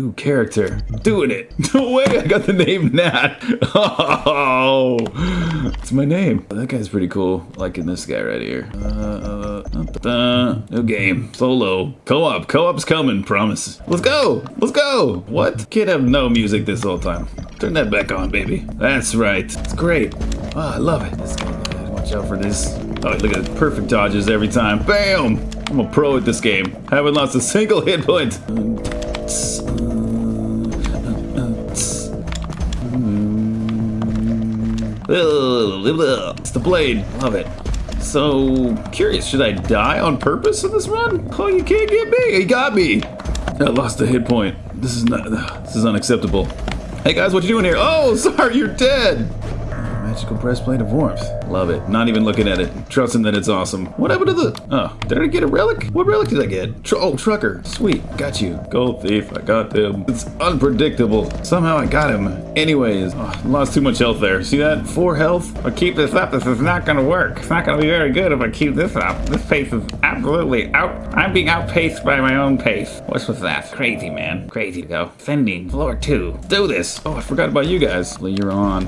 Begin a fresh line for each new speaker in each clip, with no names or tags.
New character. Doing it. No way, I got the name Nat. Oh, it's my name. That guy's pretty cool. Liking this guy right here. Uh, uh, uh, new game. Solo. Co-op. Co-op's coming, promise. Let's go. Let's go. What? Can't have no music this whole time. Turn that back on, baby. That's right. It's great. Oh, I love it. Watch out for this. Oh, look at. Perfect dodges every time. Bam! I'm a pro at this game. Haven't lost a single hit point. It's the blade. Love it. So, curious, should I die on purpose in this run? Oh, you can't get me. He got me. I lost a hit point. This is not, this is unacceptable. Hey guys, what you doing here? Oh, sorry, you're dead. Magical breastplate of warmth. Love it. Not even looking at it. Trusting that it's awesome. What happened to the... Oh, did I get a relic? What relic did I get? Tr oh, trucker. Sweet. Got you. Gold thief. I got him. It's unpredictable. Somehow I got him. Anyways, oh, lost too much health there. See that? Four health. I keep this up, this is not gonna work. It's not gonna be very good if I keep this up. This pace is absolutely out... I'm being outpaced by my own pace. What's with that? Crazy, man. Crazy to go. Sending. Floor two. Do this. Oh, I forgot about you guys. You're on.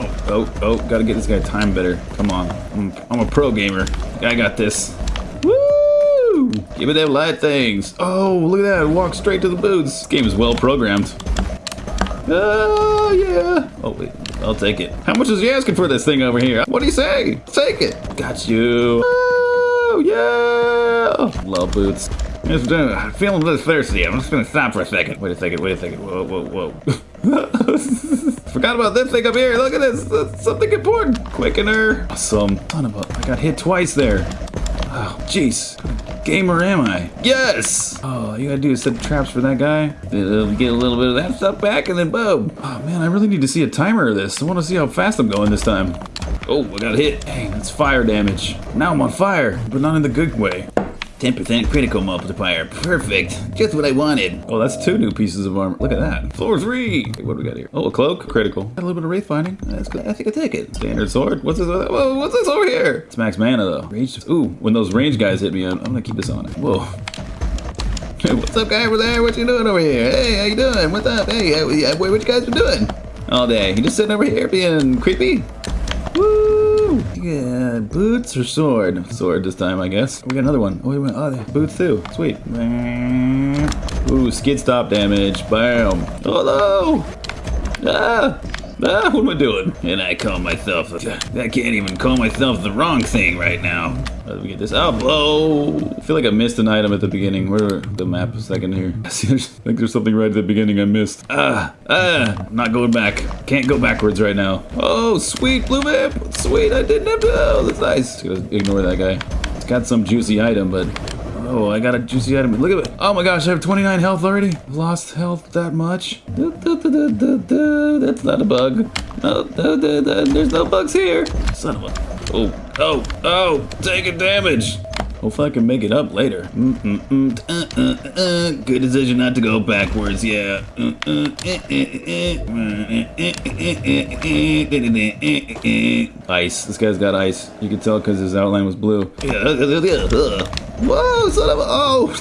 Oh, oh, oh, gotta get this guy time better. Come on. I'm, I'm a pro gamer. I got this. Woo! Give me them light things. Oh, look at that. Walk straight to the boots. This game is well programmed. Oh, yeah. Oh, wait. I'll take it. How much is he asking for this thing over here? What do you say? Take it. Got you. Oh, yeah. Love boots. I'm feeling a little thirsty. I'm just gonna stop for a second. Wait a second, wait a second. Whoa, whoa, whoa. Forgot about this thing up here. Look at this. That's something important. Quickener. Awesome. Son of a... I got hit twice there. Oh, jeez. Gamer am I? Yes! Oh, you gotta do is set traps for that guy. Get a little bit of that stuff back and then boom. Oh man, I really need to see a timer of this. I wanna see how fast I'm going this time. Oh, I got hit. Dang, that's fire damage. Now I'm on fire, but not in the good way. 10% critical multiplier. Perfect. Just what I wanted. Oh, that's two new pieces of armor. Look at that. Floor three. What do we got here? Oh, a cloak. Critical. Got a little bit of wraith finding. That's good. I think I take it. Standard sword. What's this? Whoa, what's this over here? It's max mana though. Range. Ooh, when those range guys hit me, I'm, I'm gonna keep this on. It. Whoa. Hey, what's up, guy over there? What you doing over here? Hey, how you doing? What's up? Hey, what you guys been doing? All day. You just sitting over here being creepy? Yeah, boots or sword? Sword this time, I guess. We got another one. Oh, wait, wait. Oh, boots too. Sweet. Ooh, skid stop damage. Bam. Oh, no. Ah. Ah, what am I doing? And I call myself, I can't even call myself the wrong thing right now. How do we get this? Oh, blow! I feel like I missed an item at the beginning. Where the map a second here? I think there's something right at the beginning I missed. Ah, ah, not going back. Can't go backwards right now. Oh, sweet blue map. Sweet, I didn't have to, oh, that's nice. Just ignore that guy. It's got some juicy item, but Oh, I got a juicy item. Look at it. Oh my gosh, I have 29 health already. Lost health that much. That's not a bug. No, there's no bugs here. Son of a... Oh, oh, oh, taking damage. Hopefully I can make it up later. Mm -mm -mm. Uh, uh, uh. Good decision not to go backwards, yeah. Ice. This guy's got ice. You can tell because his outline was blue. Whoa, son of a... Oh!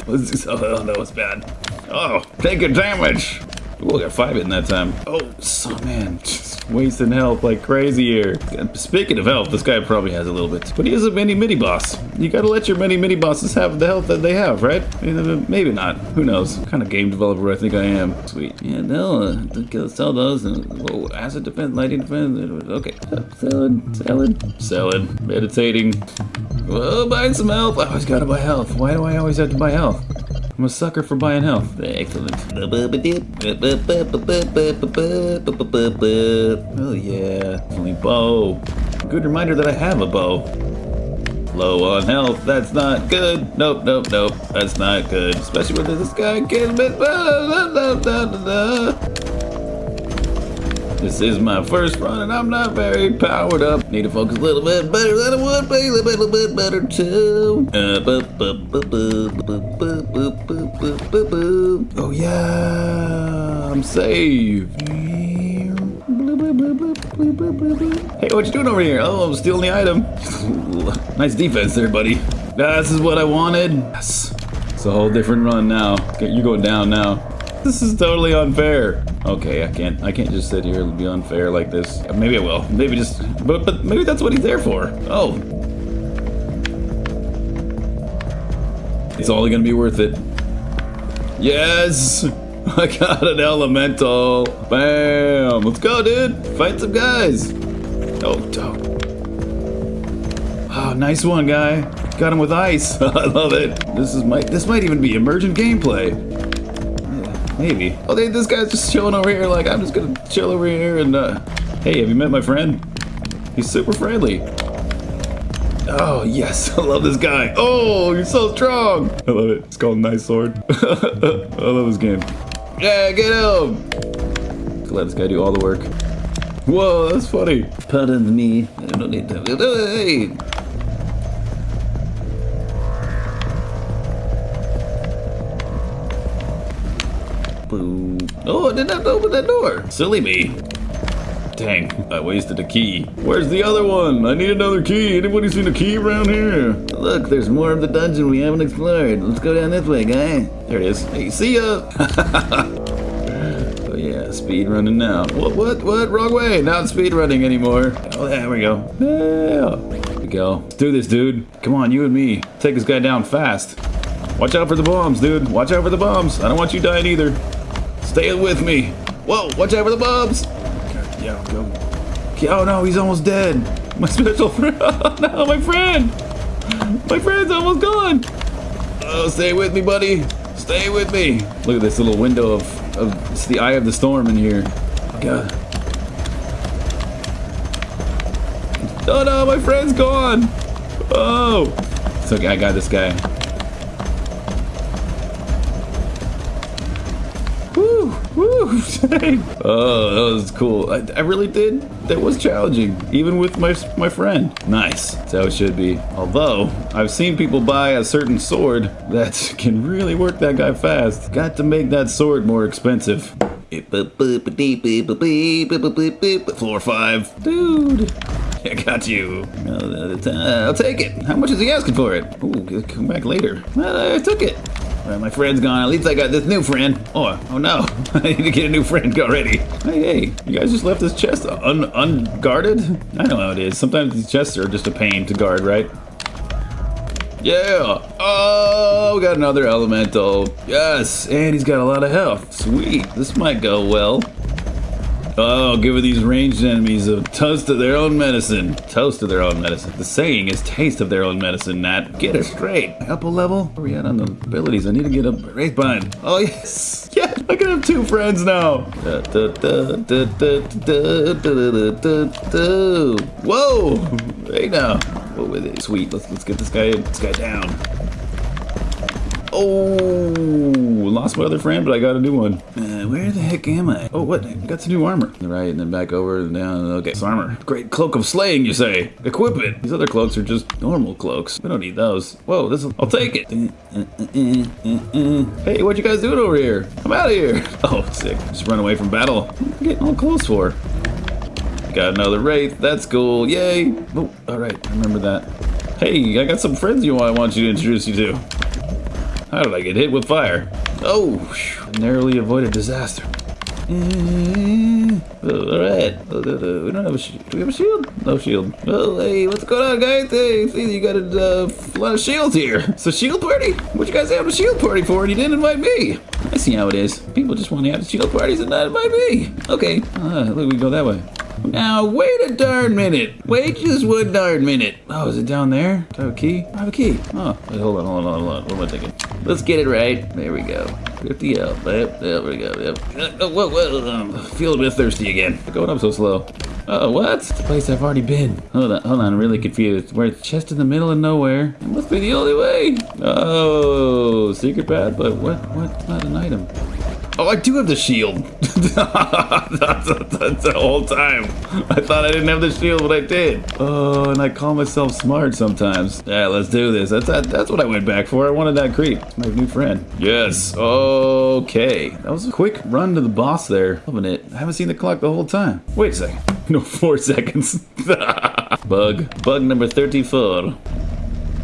Oh, that was bad. Oh, taking damage. Ooh, I got five in that time. Oh, so man, just wasting health like crazy here. Speaking of health, this guy probably has a little bit. But he is a mini mini boss. You gotta let your mini mini bosses have the health that they have, right? Maybe not. Who knows? What kind of game developer I think I am. Sweet. Yeah, no, uh, sell those. And, whoa, acid defense, lighting defense. Okay. Selling, selling, selling, meditating. Whoa, buying some health. I always gotta buy health. Why do I always have to buy health? I'm a sucker for buying health. Excellent. Oh yeah, only bow. Good reminder that I have a bow. Low on health, that's not good. Nope, nope, nope, that's not good. Especially when this guy me. This is my first run and I'm not very powered up. Need to focus a little bit better than I would be. A little bit better too. oh yeah, I'm saved. Hey, what you doing over here? Oh, I'm stealing the item. nice defense there, buddy. This is what I wanted. Yes. It's a whole different run now. You're going down now. this is totally unfair. Okay, I can't. I can't just sit here and be unfair like this. Maybe I will. Maybe just. But but maybe that's what he's there for. Oh. It's only gonna be worth it. Yes! I got an elemental. Bam! Let's go, dude. Fight some guys. Oh, dope. Oh, nice one, guy. Got him with ice. I love it. This is might. This might even be emergent gameplay. Maybe. Oh, they, this guy's just chilling over here. Like I'm just gonna chill over here and. uh... Hey, have you met my friend? He's super friendly. Oh, yes. I love this guy. Oh, you're so strong. I love it. It's called Nice Sword. I love this game. Yeah, get him. Let this guy do all the work. Whoa, that's funny. Pardon me. I don't need to. Hey. Boo. Oh, I didn't have to open that door. Silly me. Dang, I wasted a key. Where's the other one? I need another key. Anybody seen a key around here? Look, there's more of the dungeon we haven't explored. Let's go down this way, guy. There it is. Hey, see ya! oh yeah, speed running now. What, what, what? Wrong way. Not speed running anymore. Oh, there we go. Yeah. We go. Let's do this, dude. Come on, you and me. Take this guy down fast. Watch out for the bombs, dude. Watch out for the bombs. I don't want you dying either. Stay with me. Whoa, watch out for the bombs. Yeah, go. Oh no, he's almost dead. My special friend. Oh no, my friend. My friend's almost gone. Oh, stay with me, buddy. Stay with me. Look at this little window of, of it's the eye of the storm in here. God. Oh no, my friend's gone. Oh. It's okay, I got this guy. Oh, that was cool. I, I really did. That was challenging, even with my my friend. Nice. That's how it should be. Although, I've seen people buy a certain sword that can really work that guy fast. Got to make that sword more expensive. Floor five. Dude. I got you. I'll take it. How much is he asking for it? Ooh, come back later. I took it. My friend's gone. At least I got this new friend. Oh, oh no. I need to get a new friend already. Hey, hey, you guys just left this chest un unguarded? I know how it is. Sometimes these chests are just a pain to guard, right? Yeah. Oh, we got another elemental. Yes, and he's got a lot of health. Sweet. This might go well. Oh, give these ranged enemies a toast of their own medicine. Toast of their own medicine. The saying is taste of their own medicine, Nat. Get it straight. Upper level? Where we at on the abilities? I need to get up. Wraith bind. Oh, yes. Yeah, I can have two friends now. Whoa. Hey now. What with it? Sweet. Let's let's get this guy this guy down. Oh, lost my other friend, but I got a new one. Uh, where the heck am I? Oh, what? I got some new armor. Right, and then back over and down. Okay, some armor. Great cloak of slaying, you say? Equip it. These other cloaks are just normal cloaks. We don't need those. Whoa, this is. I'll take it. Hey, what you guys doing over here? I'm out of here. Oh, sick. Just run away from battle. What am I getting all close for? Got another wraith. That's cool. Yay. Oh, all right. Remember that. Hey, I got some friends you want. I want you to introduce you to. How did I get hit with fire? Oh, narrowly avoided disaster. Eh, uh, Alright. Uh, uh, we don't have a shield. Do we have a shield? No shield. Oh, hey, what's going on, guys? Hey, see, you got a uh, lot of shields here. It's a shield party? What you guys have a shield party for and you didn't invite me? I see how it is. People just want to have shield parties and not invite me. Okay. Uh, look, we go that way. Now, wait a darn minute. Wait just one darn minute. Oh, is it down there? Do I have a key? I have a key. Oh, wait, hold on, hold on, hold on. What am I thinking? Let's get it right. There we go. 50 up. Yep, there we go. Yep. Oh, whoa, whoa, um, feel a bit thirsty again. Going up so slow. Oh, what? It's a place I've already been. Hold on, hold on, I'm really confused. We're chest in the middle of nowhere. It must be the only way. Oh, secret path, but what? What's not an item? Oh, I do have the shield. that's, the whole time. I thought I didn't have the shield, but I did. Oh, and I call myself smart sometimes. Yeah, let's do this. That's that, that's what I went back for. I wanted that creep. My new friend. Yes. Okay. That was a quick run to the boss there. Loving it. I haven't seen the clock the whole time. Wait a second. No, four seconds. Bug. Bug number 34.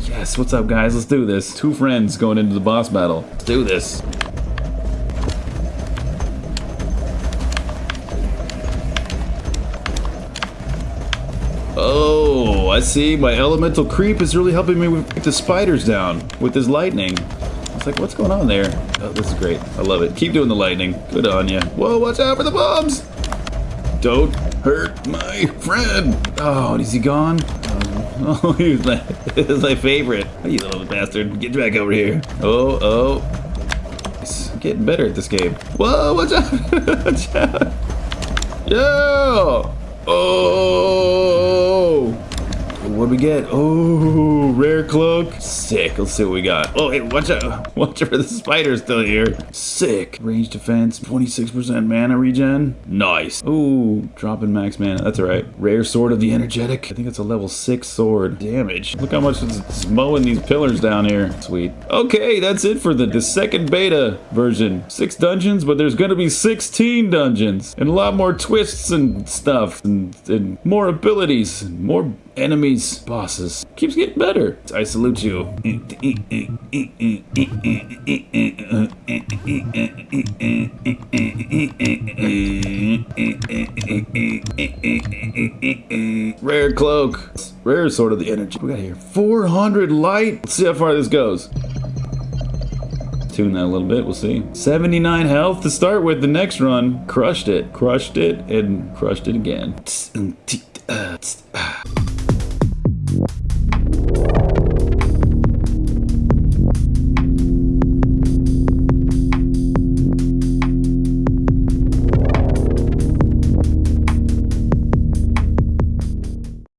Yes, what's up, guys? Let's do this. Two friends going into the boss battle. Let's do this. I see. My elemental creep is really helping me with the spiders down with his lightning. It's like, what's going on there? Oh, this is great. I love it. Keep doing the lightning. Good on you. Whoa, watch out for the bombs! Don't hurt my friend. Oh, is he gone? Um, oh, he was my, he was my favorite. Oh, you little bastard. Get back over here. Oh, oh. He's getting better at this game. Whoa, watch out. watch out. Yo! Oh! What we get? Oh, rare cloak. Sick. Let's see what we got. Oh, hey, watch out. Watch out for the spider still here. Sick. Range defense, 26% mana regen. Nice. Oh, dropping max mana. That's all right. Rare sword of the energetic. I think it's a level 6 sword. Damage. Look how much it's mowing these pillars down here. Sweet. Okay, that's it for the, the second beta version. Six dungeons, but there's gonna be 16 dungeons. And a lot more twists and stuff. And, and more abilities. And more enemies, bosses. Keeps getting better. I salute you. Rare cloak. Rare sort of the energy. We got here 400 light. Let's see how far this goes. Tune that a little bit, we'll see. 79 health to start with the next run. Crushed it, crushed it, and crushed it again.